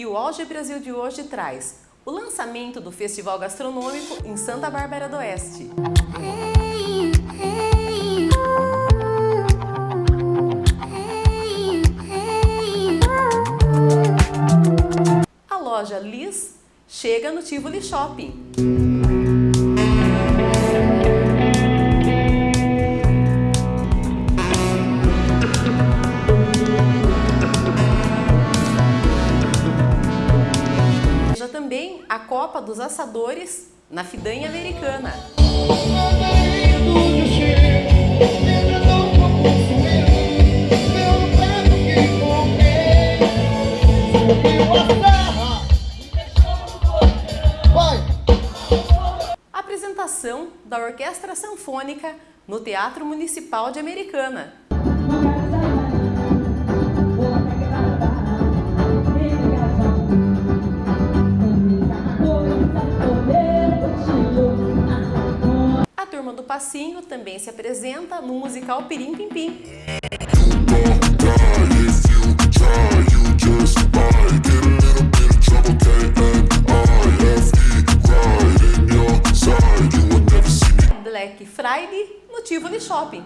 E o Auge Brasil de hoje traz o lançamento do Festival Gastronômico em Santa Bárbara do Oeste. A loja Liz chega no Tivoli Shopping. Assadores na Fidanha Americana. Apresentação da Orquestra Sanfônica no Teatro Municipal de Americana. Passinho também se apresenta no musical Pirim Pim Pim. Black Friday no Tivoli Shopping.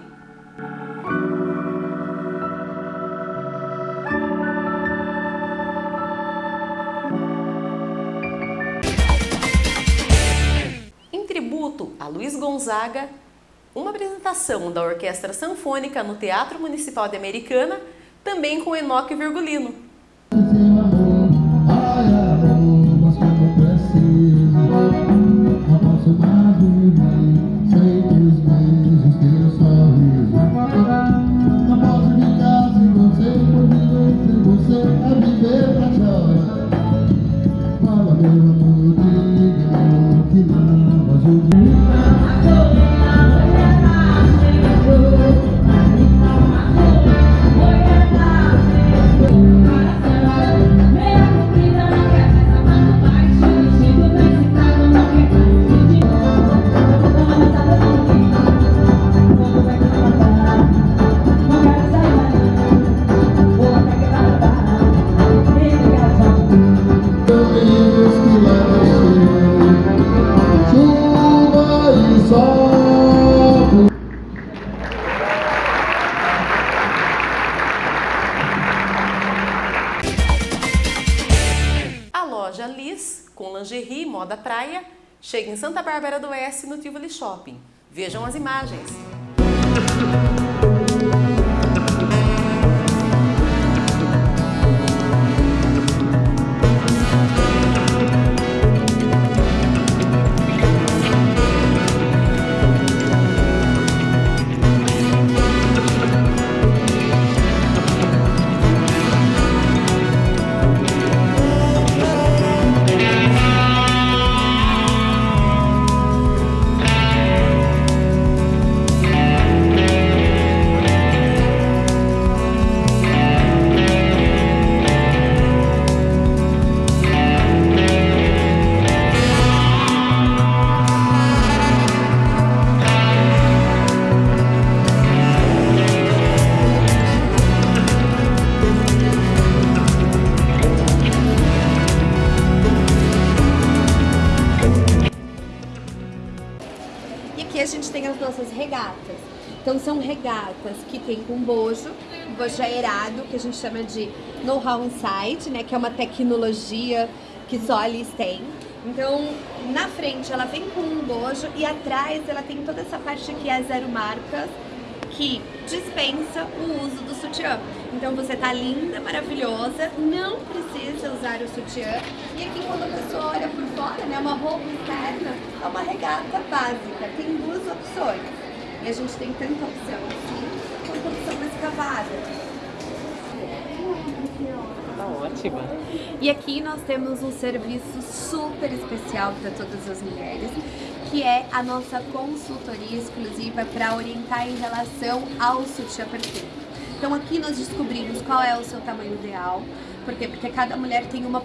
Em tributo a Luiz Gonzaga, uma apresentação da Orquestra Sanfônica no Teatro Municipal de Americana, também com Enoque Virgulino. A loja Liz, com lingerie e moda praia, chega em Santa Bárbara do Oeste no Tivoli Shopping. Vejam as imagens. A gente tem as nossas regatas. Então são regatas que tem com bojo, bojo aerado, que a gente chama de know-how inside, né? Que é uma tecnologia que só a Liz tem. Então, na frente ela vem com um bojo e atrás ela tem toda essa parte aqui, a zero marcas, que dispensa o uso do sutiã. Então você tá linda, maravilhosa, não precisa usar o sutiã. E aqui quando a pessoa olha por fora, né, uma roupa interna, é uma regata básica, tem duas opções. E a gente tem tanta opção assim, quanto opção mais cavada. Tá ótima. E aqui nós temos um serviço super especial para todas as mulheres, que é a nossa consultoria exclusiva para orientar em relação ao sutiã perfeito. Então aqui nós descobrimos qual é o seu tamanho ideal, Por quê? Porque cada mulher tem uma,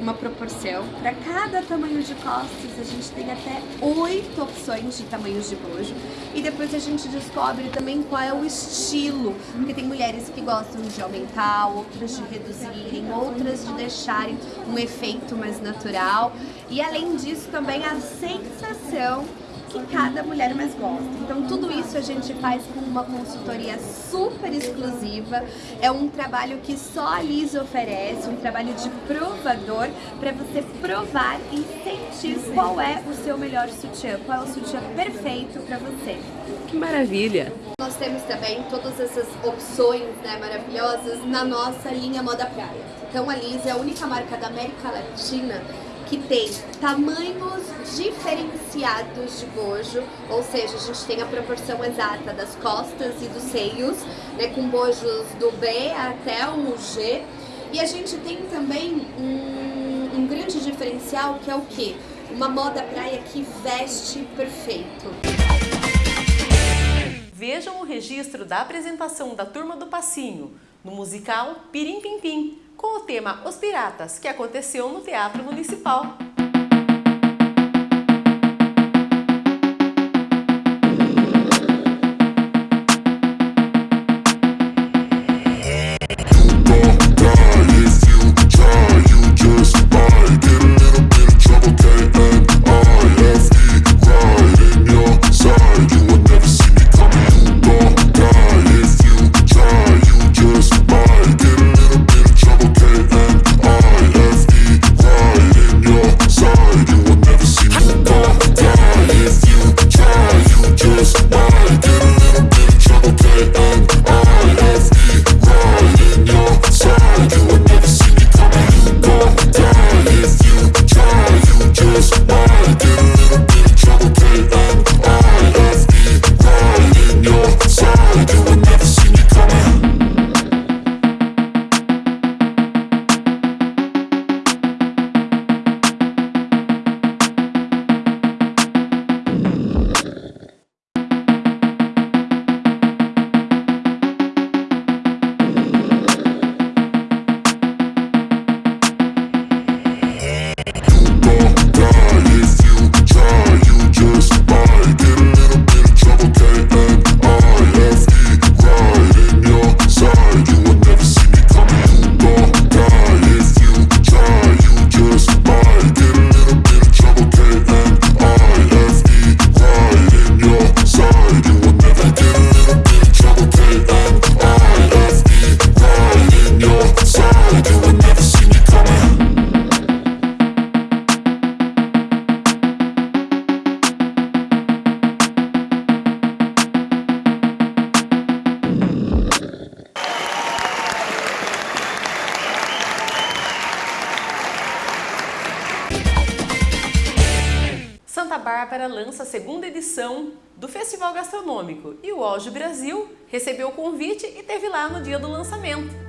uma proporção. Para cada tamanho de costas, a gente tem até oito opções de tamanhos de bojo. E depois a gente descobre também qual é o estilo. Porque tem mulheres que gostam de aumentar, outras de reduzirem, outras de deixarem um efeito mais natural. E além disso, também a sensação que cada mulher mais gosta. Então tudo isso a gente faz com uma consultoria super exclusiva, é um trabalho que só a Liz oferece, um trabalho de provador para você provar e sentir qual é o seu melhor sutiã, qual é o sutiã perfeito para você. Que maravilha! Nós temos também todas essas opções né, maravilhosas na nossa linha Moda Praia. Então a Liz é a única marca da América Latina que tem tamanhos diferenciados de bojo, ou seja, a gente tem a proporção exata das costas e dos seios, né, com bojos do B até o G. E a gente tem também um, um grande diferencial que é o que? Uma moda praia que veste perfeito. Vejam o registro da apresentação da Turma do Passinho no musical Pirim Pim Pim, com o tema Os Piratas, que aconteceu no Teatro Municipal. Lança a segunda edição do Festival Gastronômico e o Auge Brasil recebeu o convite e teve lá no dia do lançamento.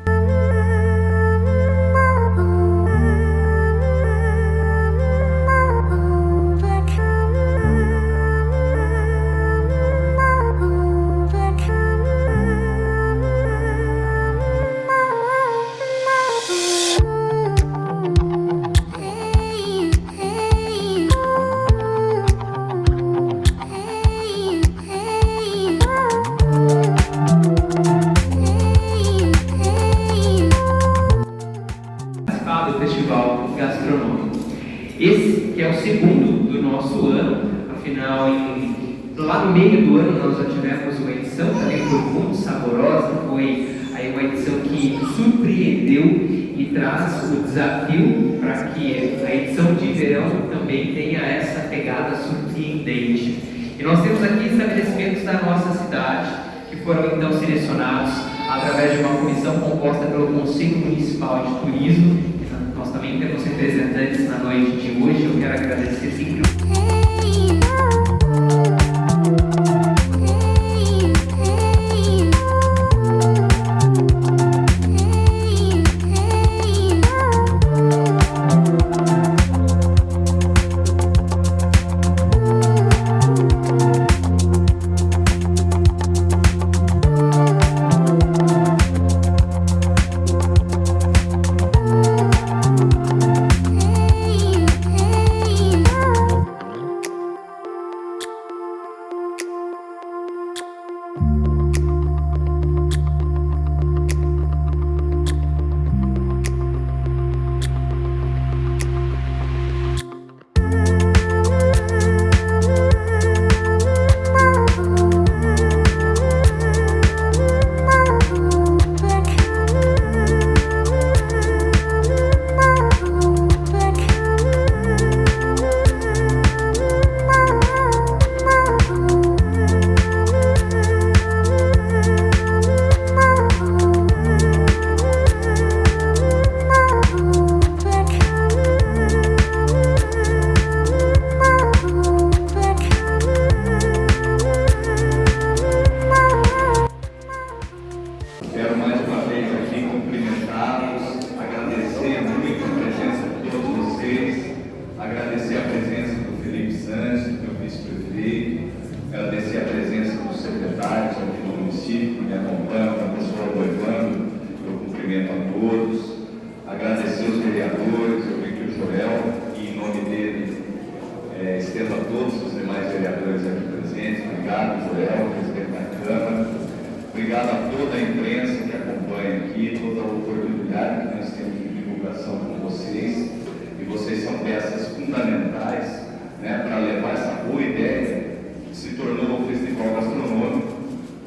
Que surpreendeu e traz o desafio para que a edição de verão também tenha essa pegada surpreendente. E nós temos aqui estabelecimentos da nossa cidade que foram então selecionados através de uma comissão composta pelo Conselho Municipal de Turismo nós também temos representantes na noite de hoje. Eu quero agradecer sempre. Peças fundamentais né, para levar essa boa ideia que se tornou o Festival Gastronômico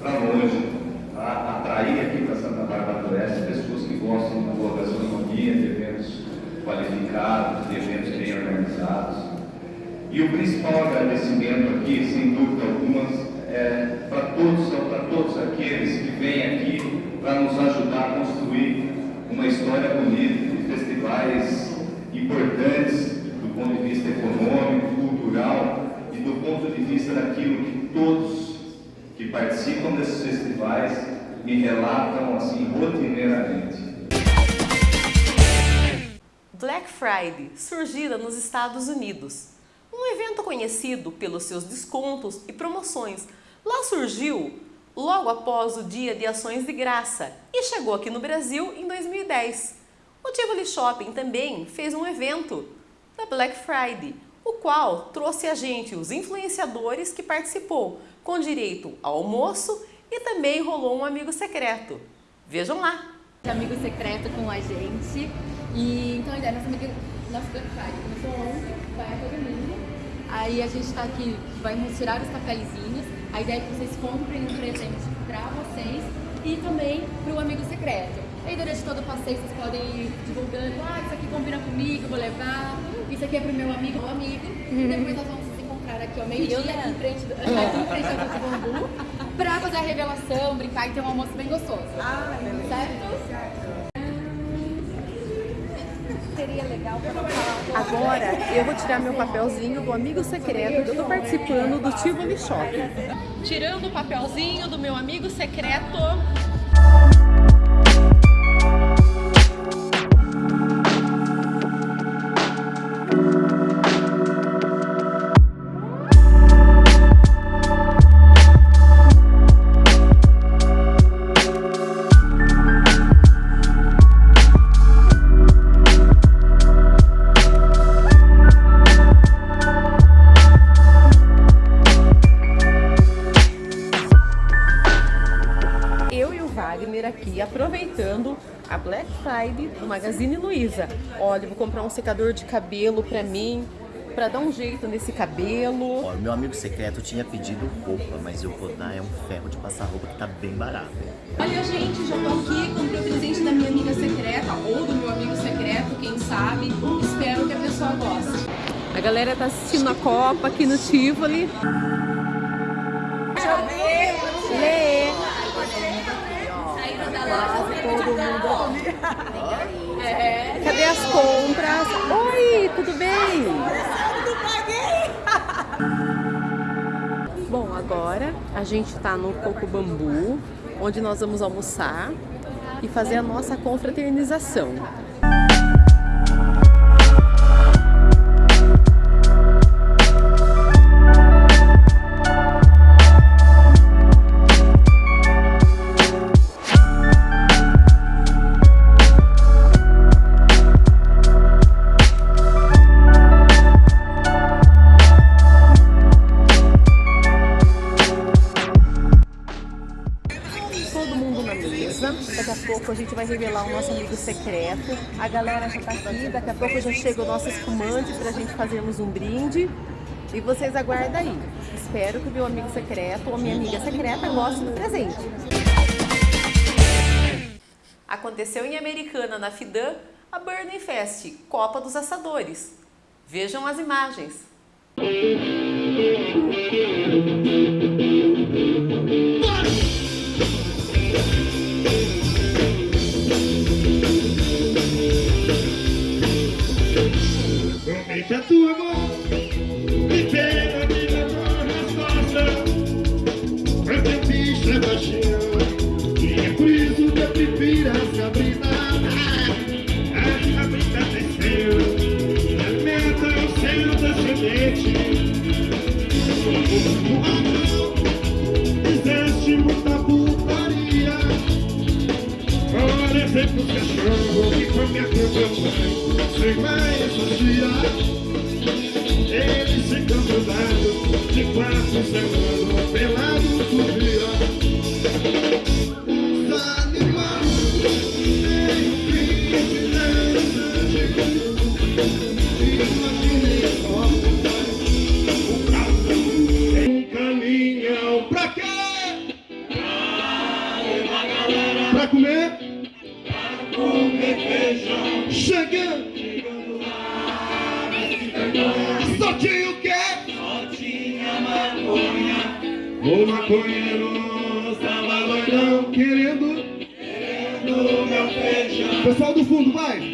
para longe, para atrair aqui para Santa Bárbara do Oeste pessoas que gostam da boa gastronomia, de eventos qualificados, de eventos bem organizados. E o principal agradecimento aqui, sem dúvida alguma, é para todos, para todos aqueles que vêm aqui para nos ajudar a construir uma história bonita de festivais importantes do ponto de vista econômico, cultural e do ponto de vista daquilo que todos que participam desses festivais me relatam assim rotineiramente. Black Friday, surgida nos Estados Unidos. Um evento conhecido pelos seus descontos e promoções. Lá surgiu logo após o Dia de Ações de Graça e chegou aqui no Brasil em 2010. O Tivoli Shopping também fez um evento da Black Friday, o qual trouxe a gente os influenciadores que participou, com direito ao almoço e também rolou um amigo secreto. Vejam lá! Amigo secreto com a gente. E então a ideia, nossa, amiga, nossa Friday começou ontem, vai domingo. Aí a gente está aqui, vai tirar os cafezinhos. A ideia é que vocês comprem um presente para vocês e também para o amigo secreto. Aí durante todo o passeio vocês podem ir divulgando, ah, isso aqui combina comigo, vou levar, isso aqui é pro meu amigo ou amigo. E depois nós vamos se encontrar aqui ao meio-dia, aqui em frente do, aqui em frente ao Bambu, pra fazer a revelação, brincar e ter um almoço bem gostoso. Ah, certo? Seria legal Agora eu vou tirar meu papelzinho do amigo secreto que eu tô participando do Tivoli Shopping. Tirando o papelzinho do meu amigo secreto. Aqui aproveitando a Black Friday do Magazine Luiza. Olha, eu vou comprar um secador de cabelo pra mim, pra dar um jeito nesse cabelo. Ó, meu amigo secreto tinha pedido roupa, mas eu vou dar é um ferro de passar roupa que tá bem barato. Olha, gente, já tô aqui, comprei o presente da minha amiga secreta, ou do meu amigo secreto, quem sabe. Espero que a pessoa goste. A galera tá assistindo a Copa aqui no Tivoli. Lê. Cadê as compras? Oi, tudo bem? Bom, agora a gente tá no Coco Bambu, onde nós vamos almoçar e fazer a nossa confraternização. Vai revelar o nosso amigo secreto. A galera já tá aqui. Daqui a pouco já chega o nosso espumante pra gente fazermos um brinde. E vocês aguardem aí. Espero que o meu amigo secreto ou minha amiga secreta goste do presente. Aconteceu em Americana, na Fidan, a Burning Fest, Copa dos Assadores. Vejam as imagens. Eita turma, me pega de levar nas costas Mas teu bicho é baixinho E é por isso que eu prefiro a Sabrina A Sabrina desceu Na meta é o seu descendente O anão Fizeste muita putaria. Olha, sempre os cachorro Que foi minha cama, mãe sem mais associar Eles ficam grudados De quatro semanas Pelado dia Os animais Tem um fim Imaginei só Um caminhão pra quê? Pra comer? Chegando! Só tinha o quê? Só tinha maconha. O maconheiro estava doidão querendo. Querendo meu feijão. Pessoal do fundo, vai!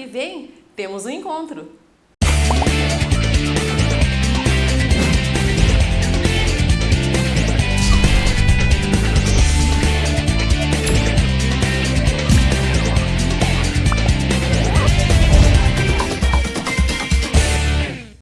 Que vem temos um encontro.